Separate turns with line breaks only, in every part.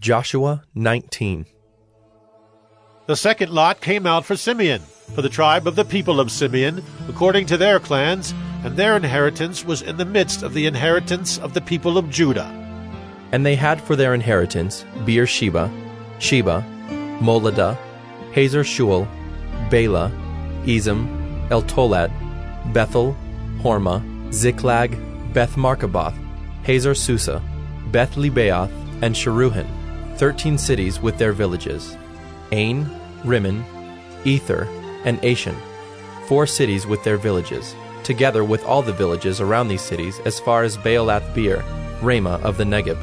Joshua 19.
The second lot came out for Simeon, for the tribe of the people of Simeon, according to their clans, and their inheritance was in the midst of the inheritance of the people of Judah.
And they had for their inheritance Beersheba, Sheba, Moladah, Hazer Shul, Bela, Ezem, Eltolad, Bethel, Hormah, Ziklag, Beth Marcaboth, Hazar Susah, Beth Lebaoth, and Sharuhen 13 cities with their villages Ain, Rimmon, Ether, and Ashan, four cities with their villages, together with all the villages around these cities as far as Baalath Beer, Ramah of the Negeb.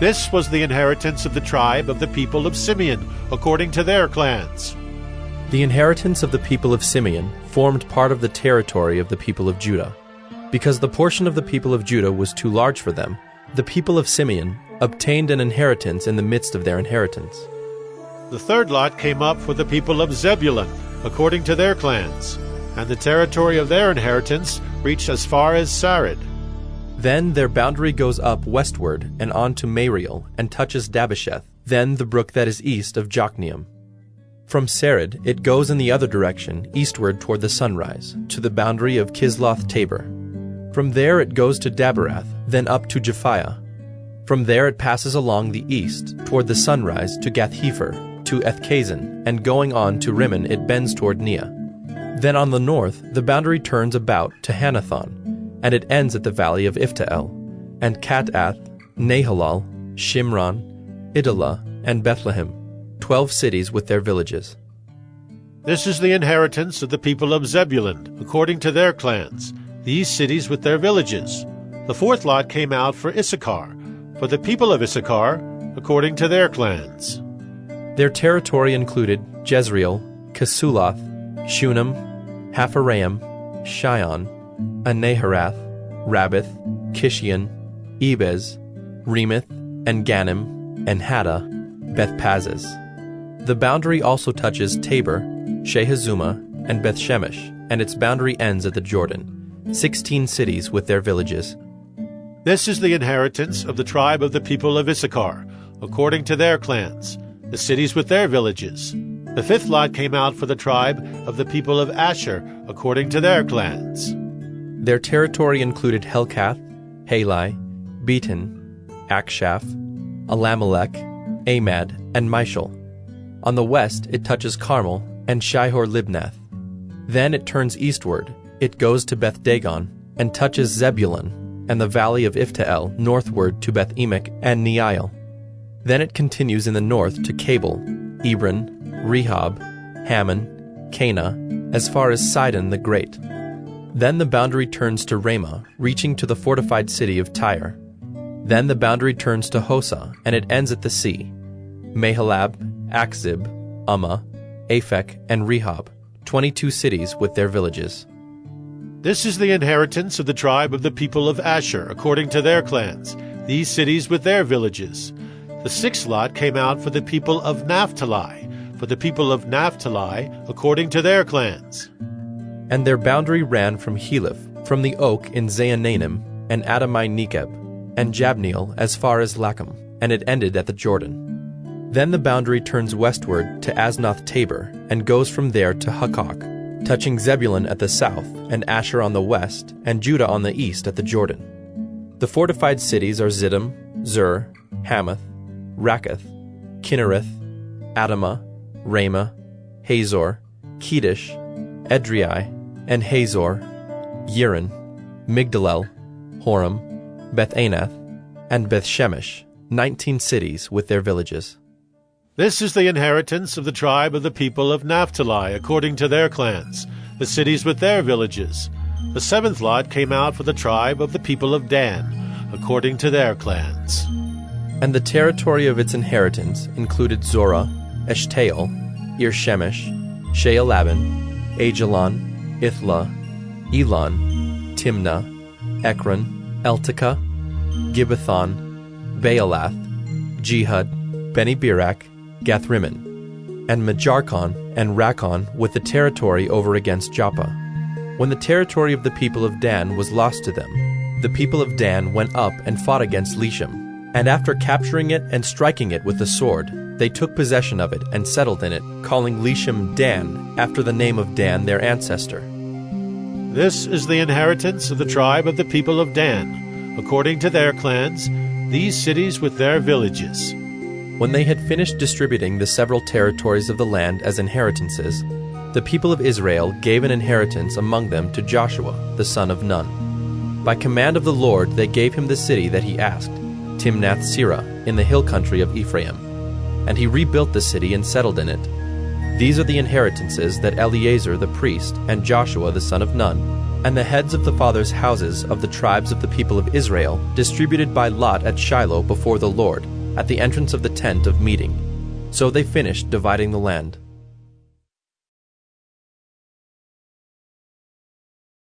This was the inheritance of the tribe of the people of Simeon, according to their clans.
The inheritance of the people of Simeon formed part of the territory of the people of Judah. Because the portion of the people of Judah was too large for them, the people of Simeon obtained an inheritance in the midst of their inheritance.
The third lot came up for the people of Zebulun, according to their clans, and the territory of their inheritance reached as far as Sarid.
Then their boundary goes up westward and on to Mareal and touches Dabbesheth, then the brook that is east of Jokneam. From Sarid it goes in the other direction, eastward toward the sunrise, to the boundary of Chisloth Tabor. From there it goes to Daberath, then up to Japhia. From there it passes along the east, toward the sunrise, to Gath-hepher, to Ethkazin, and going on to Rimmon it bends toward Neah. Then on the north the boundary turns about to Hanathon, and it ends at the valley of Iphtahel, and Kattath, Nahalal, Shimron, Idalah, and Bethlehem, twelve cities with their villages.
This is the inheritance of the people of Zebulun, according to their clans, these cities with their villages. The fourth lot came out for Issachar, for the people of Issachar, according to their clans.
Their territory included Jezreel, Chesulloth, Shunem, Hapharaim, Shion, Anaharath, Rabbith, Kishion, Ebez, Remeth, and Ganim, and Haddah, Bethpazzez. The boundary also touches Tabor, Shahazumah, and Bethshemesh, and its boundary ends at the Jordan, sixteen cities with their villages.
This is the inheritance of the tribe of the people of Issachar, according to their clans, the cities with their villages. The fifth lot came out for the tribe of the people of Asher, according to their clans.
Their territory included Helkath, Halai, Beaton, Achshaph, Allammelech, Amad, and Mishal. On the west it touches Carmel and Shihor Libnath. Then it turns eastward, it goes to Beth Dagon, and touches Zebulun and the valley of Iphtahel northward to Beth Emek and Neiel. Then it continues in the north to Cabul, Ebron, Rehob, Hammon, Kanah, as far as Sidon the Great. Then the boundary turns to Ramah, reaching to the fortified city of Tyre. Then the boundary turns to Hosah, and it ends at the sea. Mahalab, Achzib, Ummah, Aphek, and Rehob, twenty-two cities with their villages.
This is the inheritance of the tribe of the people of Asher, according to their clans, these cities with their villages. The sixth lot came out for the people of Naphtali, for the people of Naphtali, according to their clans.
And their boundary ran from Heleph, from the oak in Zaanannim, and Adami Nekeb, and Jabneel as far as Lacham, and it ended at the Jordan. Then the boundary turns westward to Aznoth Tabor, and goes from there to Hukkok, touching Zebulun at the south, and Asher on the west, and Judah on the east at the Jordan. The fortified cities are Ziddim, Zur, Hammath, Rakkath, Chinnereth, Adamah, Ramah, Hazor, Kedesh, Edrei, and Hazor, Yerin, Migdalel, Horem, Beth Anath, and Beth Shemesh, nineteen cities with their villages.
This is the inheritance of the tribe of the people of Naphtali, according to their clans, the cities with their villages. The seventh lot came out for the tribe of the people of Dan, according to their clans.
And the territory of its inheritance included Zorah, Eshtaol, Irshemesh, Shaalabbin, Aijalon, Ithlah, Elon, Timnah, Ekron, Eltekeh, Gibbethon, Baalath, Jehud, Bene Berak, Gathrimmon, and Mejarkon and Rakkon with the territory over against Joppa. When the territory of the people of Dan was lost to them, the people of Dan went up and fought against Leshem, And after capturing it and striking it with the sword, they took possession of it and settled in it, calling Leshem Dan, after the name of Dan their ancestor.
This is the inheritance of the tribe of the people of Dan, according to their clans, these cities with their villages.
When they had finished distributing the several territories of the land as inheritances, the people of Israel gave an inheritance among them to Joshua, the son of Nun. By command of the Lord they gave him the city that he asked, Timnath Serah, in the hill country of Ephraim. And he rebuilt the city and settled in it. These are the inheritances that Eleazar the priest and Joshua the son of Nun, and the heads of the fathers' houses of the tribes of the people of Israel distributed by lot at Shiloh before the Lord, at the entrance of the tent of meeting. So they finished dividing the land.